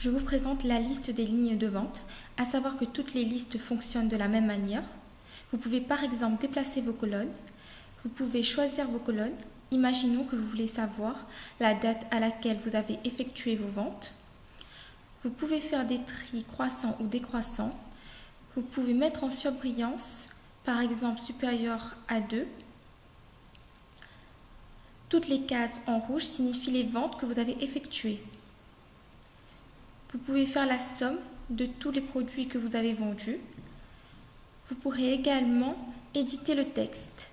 je vous présente la liste des lignes de vente, à savoir que toutes les listes fonctionnent de la même manière. Vous pouvez par exemple déplacer vos colonnes, vous pouvez choisir vos colonnes. Imaginons que vous voulez savoir la date à laquelle vous avez effectué vos ventes. Vous pouvez faire des tris croissants ou décroissants. Vous pouvez mettre en surbrillance, par exemple supérieur à 2. Toutes les cases en rouge signifient les ventes que vous avez effectuées. Vous pouvez faire la somme de tous les produits que vous avez vendus. Vous pourrez également éditer le texte.